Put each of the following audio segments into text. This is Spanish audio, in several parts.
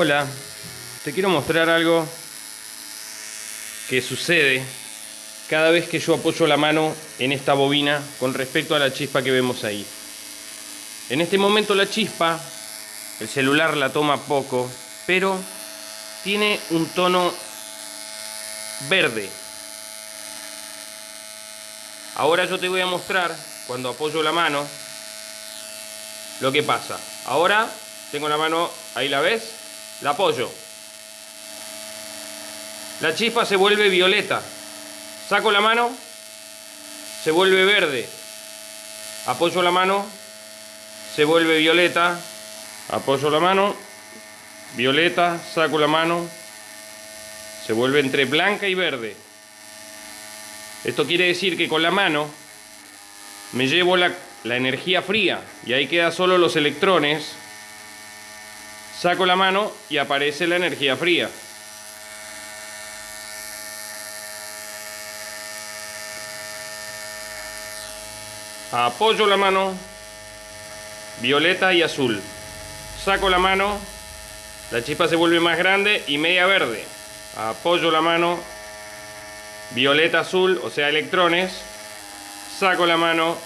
Hola, te quiero mostrar algo que sucede cada vez que yo apoyo la mano en esta bobina con respecto a la chispa que vemos ahí. En este momento la chispa, el celular la toma poco, pero tiene un tono verde. Ahora yo te voy a mostrar, cuando apoyo la mano, lo que pasa. Ahora tengo la mano, ahí la ves, la apoyo. La chispa se vuelve violeta. Saco la mano, se vuelve verde. Apoyo la mano, se vuelve violeta. Apoyo la mano, violeta, saco la mano, se vuelve entre blanca y verde. Esto quiere decir que con la mano me llevo la, la energía fría y ahí quedan solo los electrones Saco la mano y aparece la energía fría. Apoyo la mano, violeta y azul. Saco la mano, la chispa se vuelve más grande y media verde. Apoyo la mano, violeta azul, o sea electrones. Saco la mano,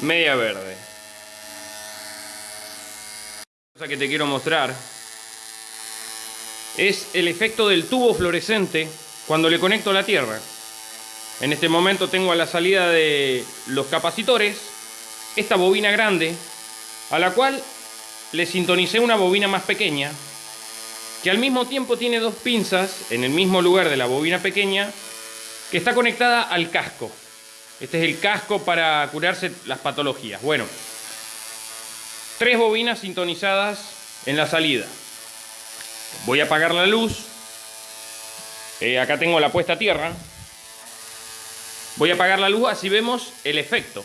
media verde cosa que te quiero mostrar es el efecto del tubo fluorescente cuando le conecto a la tierra. En este momento tengo a la salida de los capacitores esta bobina grande a la cual le sintonicé una bobina más pequeña que al mismo tiempo tiene dos pinzas en el mismo lugar de la bobina pequeña que está conectada al casco. Este es el casco para curarse las patologías. Bueno, tres bobinas sintonizadas en la salida. Voy a apagar la luz. Eh, acá tengo la puesta a tierra. Voy a apagar la luz así vemos el efecto.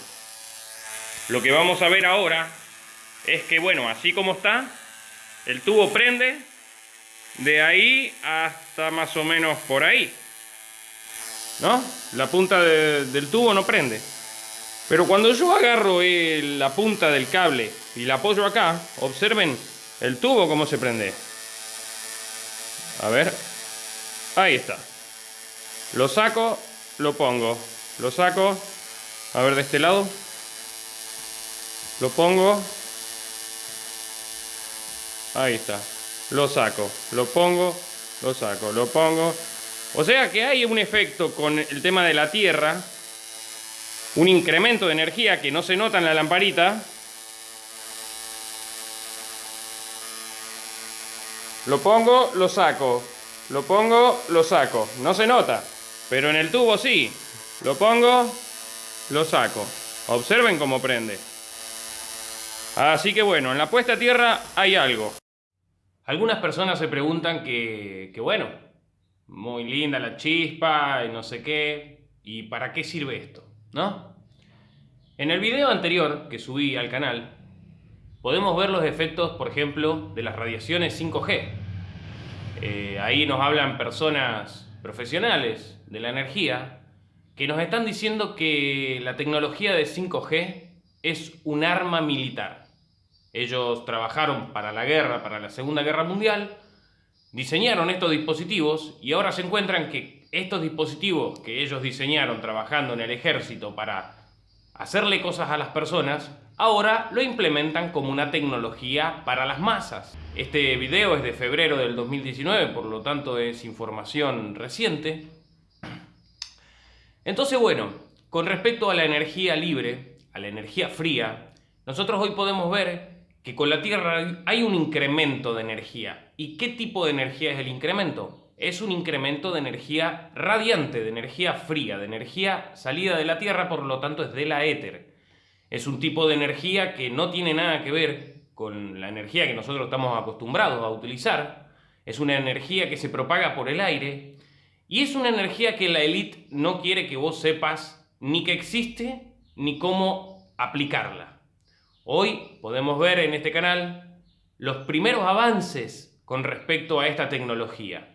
Lo que vamos a ver ahora es que, bueno, así como está, el tubo prende de ahí hasta más o menos por ahí. ¿No? La punta del tubo no prende. Pero cuando yo agarro la punta del cable y la apoyo acá, observen el tubo cómo se prende. A ver, ahí está. Lo saco, lo pongo, lo saco, a ver de este lado. Lo pongo. Ahí está. Lo saco, lo pongo, lo saco, lo pongo. O sea que hay un efecto con el tema de la tierra un incremento de energía que no se nota en la lamparita. Lo pongo, lo saco. Lo pongo, lo saco. No se nota. Pero en el tubo sí. Lo pongo, lo saco. Observen cómo prende. Así que bueno, en la puesta a tierra hay algo. Algunas personas se preguntan que, que bueno, muy linda la chispa y no sé qué. ¿Y para qué sirve esto? ¿No? En el video anterior que subí al canal, podemos ver los efectos, por ejemplo, de las radiaciones 5G. Eh, ahí nos hablan personas profesionales de la energía que nos están diciendo que la tecnología de 5G es un arma militar. Ellos trabajaron para la guerra, para la Segunda Guerra Mundial, diseñaron estos dispositivos y ahora se encuentran que estos dispositivos que ellos diseñaron trabajando en el ejército para hacerle cosas a las personas, ahora lo implementan como una tecnología para las masas. Este video es de febrero del 2019, por lo tanto es información reciente. Entonces, bueno, con respecto a la energía libre, a la energía fría, nosotros hoy podemos ver que con la Tierra hay un incremento de energía. ¿Y qué tipo de energía es el incremento? Es un incremento de energía radiante, de energía fría, de energía salida de la Tierra, por lo tanto es de la éter. Es un tipo de energía que no tiene nada que ver con la energía que nosotros estamos acostumbrados a utilizar. Es una energía que se propaga por el aire y es una energía que la élite no quiere que vos sepas ni que existe ni cómo aplicarla. Hoy podemos ver en este canal los primeros avances con respecto a esta tecnología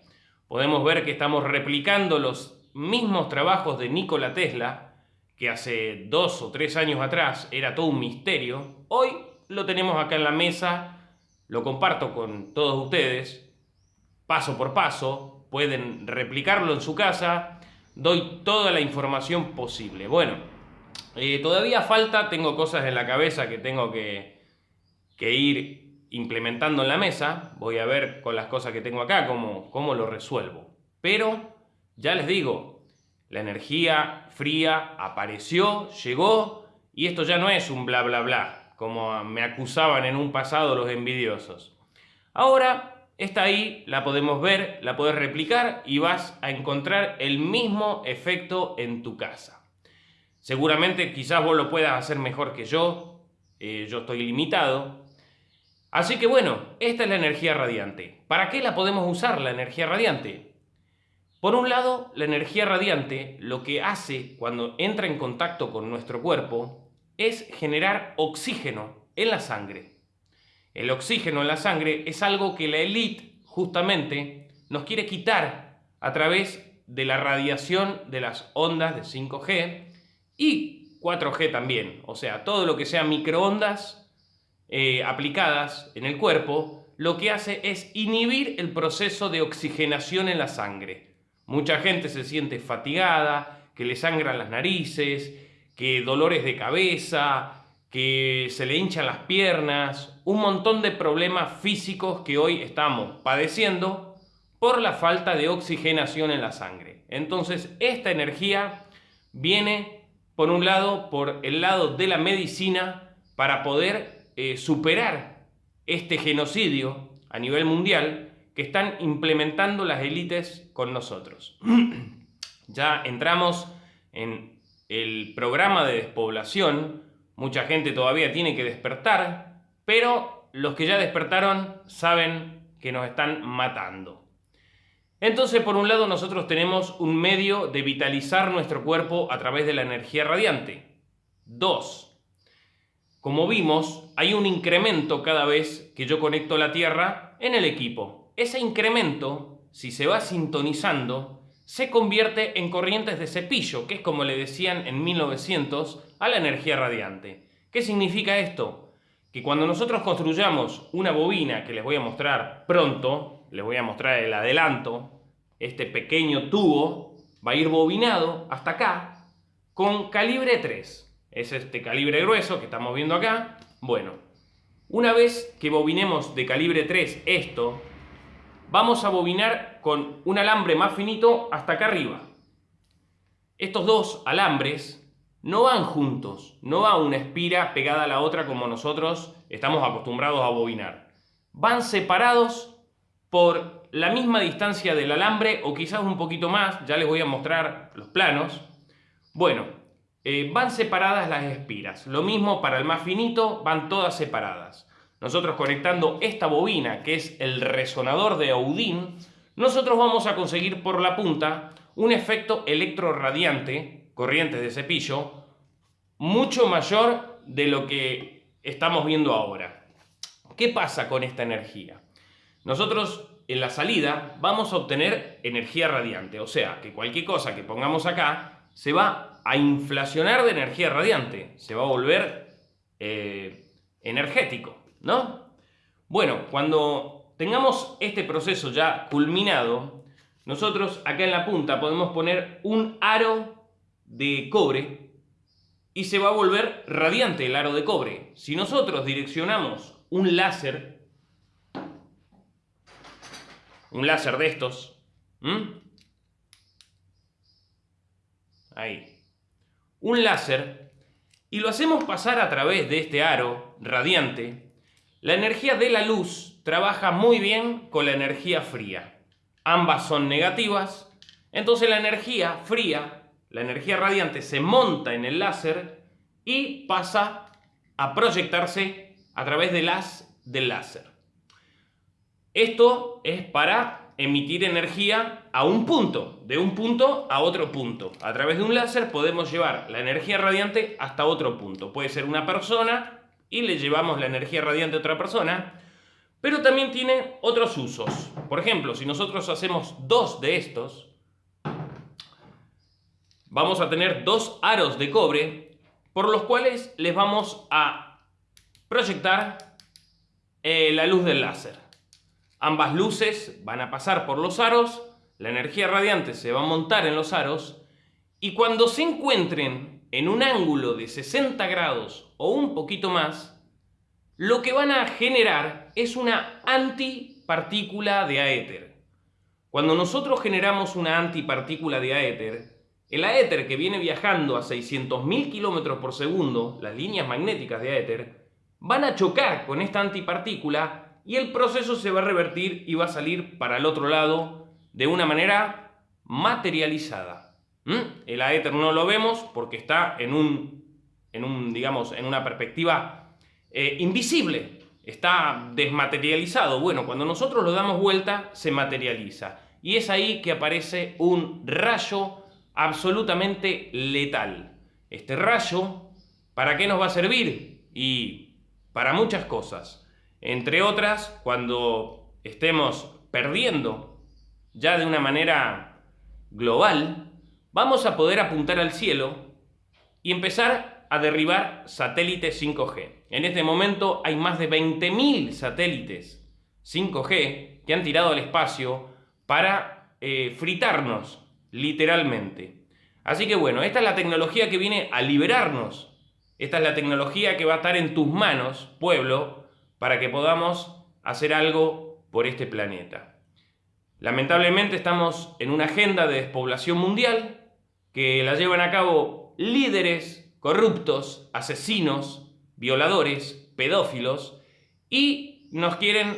podemos ver que estamos replicando los mismos trabajos de Nikola Tesla, que hace dos o tres años atrás era todo un misterio, hoy lo tenemos acá en la mesa lo comparto con todos ustedes, paso por paso, pueden replicarlo en su casa, doy toda la información posible. Bueno, eh, todavía falta, tengo cosas en la cabeza que tengo que, que, ir implementando en la mesa, voy a ver con las cosas que tengo acá cómo, cómo lo resuelvo. Pero, ya les digo, la energía fría apareció, llegó, y esto ya no es un bla bla bla, como me acusaban en un pasado los envidiosos. Ahora está ahí, la podemos ver, la puedes replicar y vas a encontrar el mismo efecto en tu casa. Seguramente quizás vos lo puedas hacer mejor que yo, eh, yo estoy limitado. Así que bueno, esta es la energía radiante. ¿Para qué la podemos usar la energía radiante? Por un lado, la energía radiante lo que hace cuando entra en contacto con nuestro cuerpo es generar oxígeno en la sangre. El oxígeno en la sangre es algo que la élite justamente nos quiere quitar a través de la radiación de las ondas de 5G y 4G también. O sea, todo lo que sea microondas eh, aplicadas en el cuerpo, lo que hace es inhibir el proceso de oxigenación en la sangre. Mucha gente se siente fatigada, que le sangran las narices, que dolores de cabeza, que se le hinchan las piernas, un montón de problemas físicos que hoy estamos padeciendo por la falta de oxigenación en la sangre. Entonces, esta energía viene, por un lado, por el lado de la medicina para poder eh, superar este genocidio a nivel mundial que están implementando las élites con nosotros. ya entramos en el programa de despoblación, mucha gente todavía tiene que despertar, pero los que ya despertaron saben que nos están matando. Entonces, por un lado, nosotros tenemos un medio de vitalizar nuestro cuerpo a través de la energía radiante. Dos, como vimos, hay un incremento cada vez que yo conecto la Tierra en el equipo. Ese incremento, si se va sintonizando, se convierte en corrientes de cepillo, que es como le decían en 1900 a la energía radiante. ¿Qué significa esto? Que cuando nosotros construyamos una bobina, que les voy a mostrar pronto, les voy a mostrar el adelanto, este pequeño tubo va a ir bobinado hasta acá con calibre 3. Es este calibre grueso que estamos viendo acá. Bueno, una vez que bobinemos de calibre 3 esto, vamos a bobinar con un alambre más finito hasta acá arriba. Estos dos alambres no van juntos, no va una espira pegada a la otra como nosotros estamos acostumbrados a bobinar. Van separados por la misma distancia del alambre o quizás un poquito más, ya les voy a mostrar los planos. Bueno, eh, van separadas las espiras. Lo mismo para el más finito, van todas separadas nosotros conectando esta bobina, que es el resonador de Audin, nosotros vamos a conseguir por la punta un efecto electroradiante, corrientes de cepillo, mucho mayor de lo que estamos viendo ahora. ¿Qué pasa con esta energía? Nosotros en la salida vamos a obtener energía radiante, o sea, que cualquier cosa que pongamos acá se va a inflacionar de energía radiante, se va a volver eh, energético. ¿no? Bueno, cuando tengamos este proceso ya culminado, nosotros acá en la punta podemos poner un aro de cobre y se va a volver radiante el aro de cobre. Si nosotros direccionamos un láser, un láser de estos, ahí, un láser, y lo hacemos pasar a través de este aro radiante, la energía de la luz trabaja muy bien con la energía fría. Ambas son negativas, entonces la energía fría, la energía radiante, se monta en el láser y pasa a proyectarse a través de las del láser. Esto es para emitir energía a un punto, de un punto a otro punto. A través de un láser podemos llevar la energía radiante hasta otro punto. Puede ser una persona, y le llevamos la energía radiante a otra persona, pero también tiene otros usos. Por ejemplo, si nosotros hacemos dos de estos, vamos a tener dos aros de cobre por los cuales les vamos a proyectar eh, la luz del láser. Ambas luces van a pasar por los aros, la energía radiante se va a montar en los aros y cuando se encuentren en un ángulo de 60 grados o un poquito más, lo que van a generar es una antipartícula de aéter. Cuando nosotros generamos una antipartícula de aéter, el aéter que viene viajando a 600.000 km por segundo, las líneas magnéticas de aéter, van a chocar con esta antipartícula y el proceso se va a revertir y va a salir para el otro lado de una manera materializada. ¿Mm? El aéter no lo vemos porque está en un, en un digamos, en una perspectiva eh, invisible, está desmaterializado. Bueno, cuando nosotros lo damos vuelta, se materializa. Y es ahí que aparece un rayo absolutamente letal. Este rayo, ¿para qué nos va a servir? Y para muchas cosas. Entre otras, cuando estemos perdiendo ya de una manera global, vamos a poder apuntar al cielo y empezar a derribar satélites 5G. En este momento hay más de 20.000 satélites 5G que han tirado al espacio para eh, fritarnos, literalmente. Así que bueno, esta es la tecnología que viene a liberarnos. Esta es la tecnología que va a estar en tus manos, pueblo, para que podamos hacer algo por este planeta. Lamentablemente estamos en una agenda de despoblación mundial que la llevan a cabo líderes corruptos, asesinos, violadores, pedófilos y nos quieren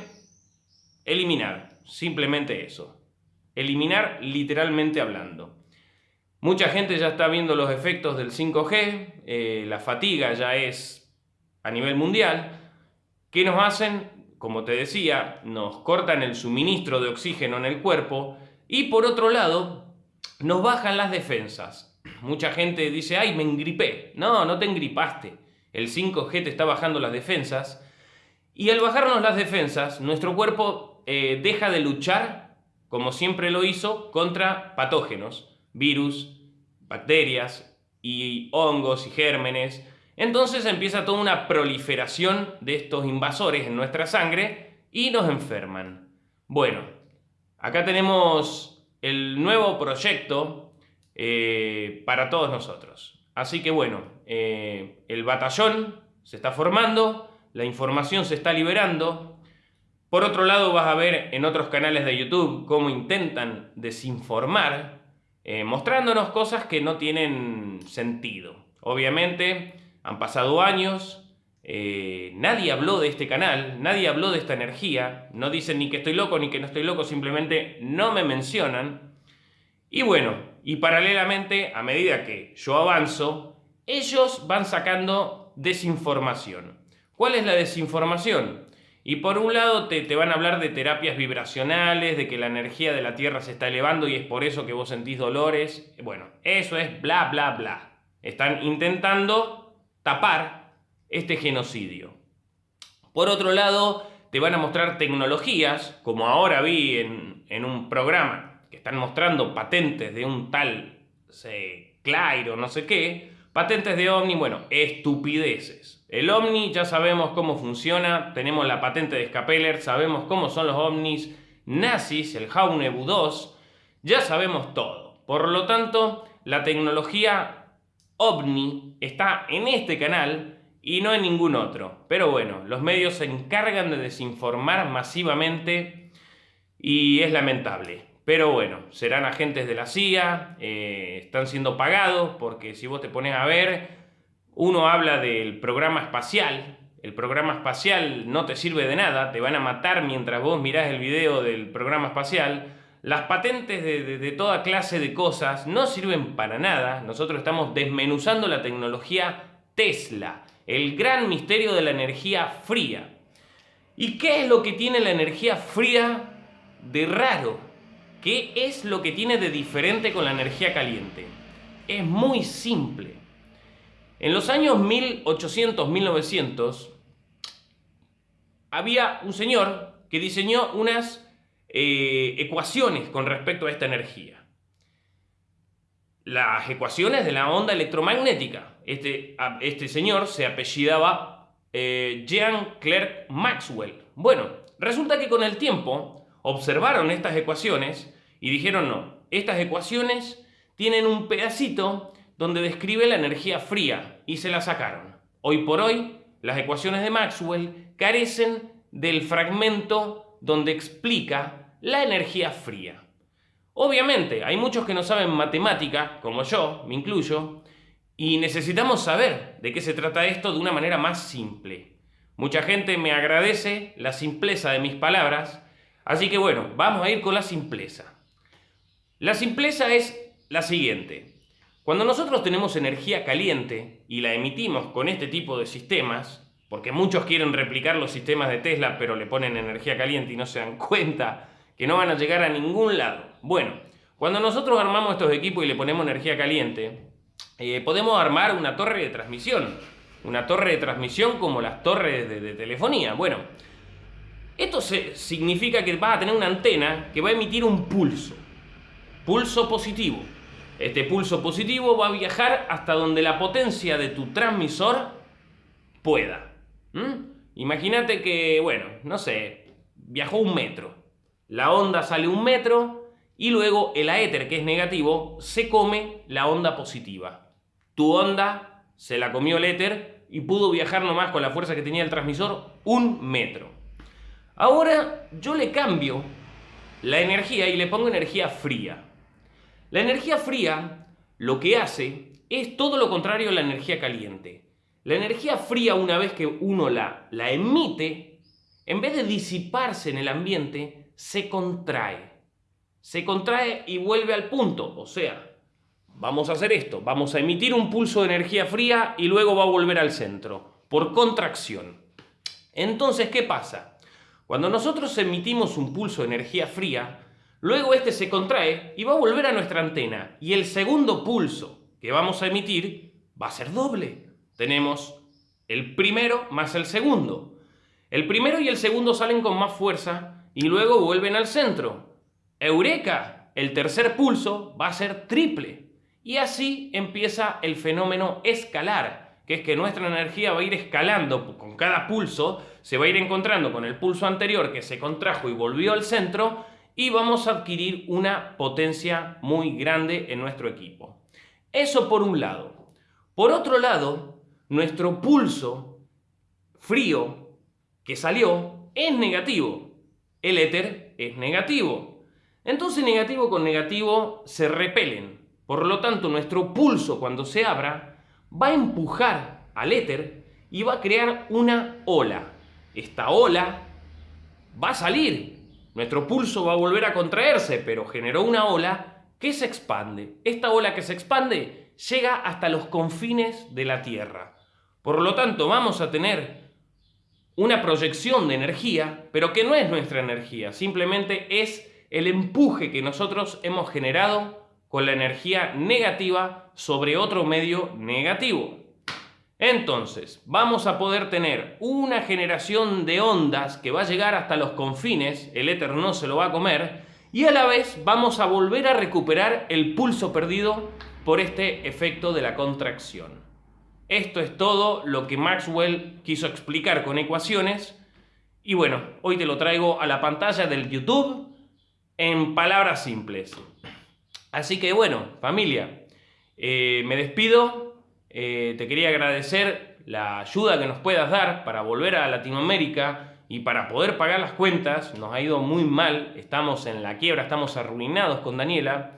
eliminar. Simplemente eso. Eliminar literalmente hablando. Mucha gente ya está viendo los efectos del 5G, eh, la fatiga ya es a nivel mundial. ¿Qué nos hacen? como te decía, nos cortan el suministro de oxígeno en el cuerpo y por otro lado, nos bajan las defensas. Mucha gente dice, ay, me engripé. No, no te engripaste. El 5G te está bajando las defensas. Y al bajarnos las defensas, nuestro cuerpo eh, deja de luchar, como siempre lo hizo, contra patógenos, virus, bacterias y hongos y gérmenes entonces empieza toda una proliferación de estos invasores en nuestra sangre y nos enferman. Bueno, acá tenemos el nuevo proyecto eh, para todos nosotros. Así que bueno, eh, el batallón se está formando, la información se está liberando. Por otro lado vas a ver en otros canales de YouTube cómo intentan desinformar, eh, mostrándonos cosas que no tienen sentido. Obviamente han pasado años, eh, nadie habló de este canal, nadie habló de esta energía, no dicen ni que estoy loco ni que no estoy loco, simplemente no me mencionan. Y bueno, y paralelamente, a medida que yo avanzo, ellos van sacando desinformación. ¿Cuál es la desinformación? Y por un lado te, te, van a hablar de terapias vibracionales, de que la energía de la Tierra se está elevando y es por eso que vos sentís dolores. Bueno, eso es bla, bla, bla. Están intentando tapar este genocidio. Por otro lado, te van a mostrar tecnologías, como ahora vi en, un programa, que están mostrando patentes de un tal se, Clairo, no sé qué, patentes de Omni, bueno, estupideces. El Omni ya sabemos cómo funciona, tenemos la patente de Scapeller, sabemos cómo son los Omnis nazis, el Jaunebu 2, ya sabemos todo. Por lo tanto, la tecnología OVNI está en este canal y no en ningún otro. Pero bueno, los medios se encargan de desinformar masivamente y es lamentable. Pero bueno, serán agentes de la CIA, eh, están siendo pagados porque si vos te pones a ver, uno habla del programa espacial, el programa espacial no te sirve de nada, te van a matar mientras vos mirás el video del programa espacial, las patentes de, toda clase de cosas no sirven para nada. Nosotros estamos desmenuzando la tecnología Tesla, el gran misterio de la energía fría. ¿Y qué es lo que tiene la energía fría de raro? ¿Qué es lo que tiene de diferente con la energía caliente? Es muy simple. En los años 1800-1900 había un señor que diseñó unas eh, ecuaciones con respecto a esta energía. Las ecuaciones de la onda electromagnética. Este, este señor se apellidaba eh, Jean Clerc Maxwell. Bueno, resulta que con el tiempo observaron estas ecuaciones y dijeron no, estas ecuaciones tienen un pedacito donde describe la energía fría y se la sacaron. Hoy por hoy, las ecuaciones de Maxwell carecen del fragmento donde explica la energía fría. Obviamente, hay muchos que no saben matemática, como yo, me incluyo, y necesitamos saber de qué se trata esto de una manera más simple. Mucha gente me agradece la simpleza de mis palabras, así que bueno, vamos a ir con la simpleza. La simpleza es la siguiente. Cuando nosotros tenemos energía caliente y la emitimos con este tipo de sistemas, porque muchos quieren replicar los sistemas de Tesla pero le ponen energía caliente y no se dan cuenta que no van a llegar a ningún lado. Bueno, cuando nosotros armamos estos equipos y le ponemos energía caliente, eh, podemos armar una torre de transmisión. Una torre de transmisión como las torres de, telefonía. Bueno, esto significa que va a tener una antena que va a emitir un pulso. Pulso positivo. Este pulso positivo va a viajar hasta donde la potencia de tu transmisor pueda. Imagínate que, bueno, no sé, viajó un metro. La onda sale un metro y luego el aéter, que es negativo, se come la onda positiva tu onda se la comió el éter y pudo viajar nomás con la fuerza que tenía el transmisor un metro. Ahora yo le cambio la energía y le pongo energía fría. La energía fría lo que hace es todo lo contrario a la energía caliente. La energía fría una vez que uno la, emite, en vez de disiparse en el ambiente, se contrae. Se contrae y vuelve al punto, o sea, Vamos a hacer esto, vamos a emitir un pulso de energía fría y luego va a volver al centro, por contracción. Entonces, ¿qué pasa? Cuando nosotros emitimos un pulso de energía fría, luego este se contrae y va a volver a nuestra antena. Y el segundo pulso que vamos a emitir va a ser doble. Tenemos el primero más el segundo. El primero y el segundo salen con más fuerza y luego vuelven al centro. ¡Eureka! El tercer pulso va a ser triple. Y así empieza el fenómeno escalar, que es que nuestra energía va a ir escalando con cada pulso, se va a ir encontrando con el pulso anterior que se contrajo y volvió al centro y vamos a adquirir una potencia muy grande en nuestro equipo. Eso por un lado. Por otro lado, nuestro pulso frío que salió es negativo. El éter es negativo. Entonces negativo con negativo se repelen. Por lo tanto, nuestro pulso cuando se abra va a empujar al éter y va a crear una ola. Esta ola va a salir. Nuestro pulso va a volver a contraerse, pero generó una ola que se expande. Esta ola que se expande llega hasta los confines de la Tierra. Por lo tanto, vamos a tener una proyección de energía, pero que no es nuestra energía, simplemente es el empuje que nosotros hemos generado con la energía negativa sobre otro medio negativo. Entonces, vamos a poder tener una generación de ondas que va a llegar hasta los confines, el éter no se lo va a comer, y a la vez vamos a volver a recuperar el pulso perdido por este efecto de la contracción. Esto es todo lo que Maxwell quiso explicar con ecuaciones, y bueno, hoy te lo traigo a la pantalla del YouTube en palabras simples. Así que bueno, familia, eh, me despido. Eh, te quería agradecer la ayuda que nos puedas dar para volver a Latinoamérica y para poder pagar las cuentas. Nos ha ido muy mal, estamos en la quiebra, estamos arruinados con Daniela.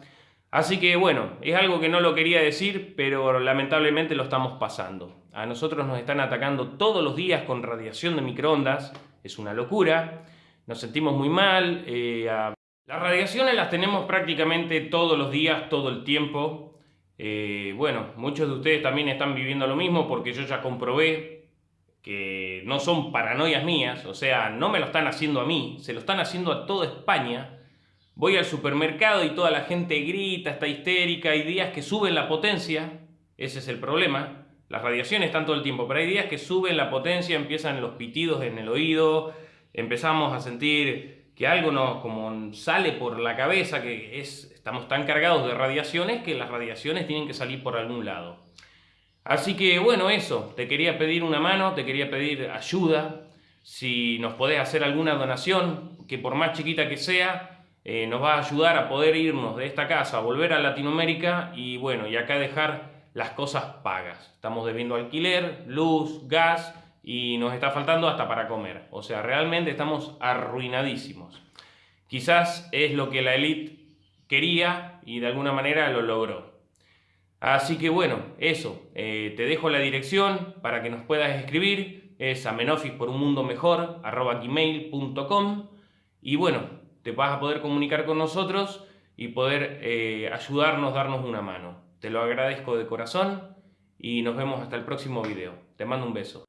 Así que bueno, es algo que no lo quería decir, pero lamentablemente lo estamos pasando. A nosotros nos están atacando todos los días con radiación de microondas, es una locura. Nos sentimos muy mal, eh, las radiaciones las tenemos prácticamente todos los días, todo el tiempo. Eh, bueno, muchos de ustedes también están viviendo lo mismo porque yo ya comprobé que no son paranoias mías, o sea, no me lo están haciendo a mí, se lo están haciendo a toda España. Voy al supermercado y toda la gente grita, está histérica, hay días que suben la potencia, ese es el problema. Las radiaciones están todo el tiempo, pero hay días que suben la potencia, empiezan los pitidos en el oído, empezamos a sentir que algo nos como sale por la cabeza, que es, estamos tan cargados de radiaciones que las radiaciones tienen que salir por algún lado. Así que bueno, eso, te quería pedir una mano, te quería pedir ayuda, si nos podés hacer alguna donación, que por más chiquita que sea, eh, nos va a ayudar a poder irnos de esta casa, volver a Latinoamérica y bueno, y acá dejar las cosas pagas. Estamos debiendo alquiler, luz, gas y nos está faltando hasta para comer. O sea, realmente estamos arruinadísimos. Quizás es lo que la élite quería y de alguna manera lo logró. Así que bueno, eso, eh, te dejo la dirección para que nos puedas escribir, es amenofis por y bueno, te vas a poder comunicar con nosotros y poder eh, ayudarnos, darnos una mano. Te lo agradezco de corazón y nos vemos hasta el próximo video. Te mando un beso.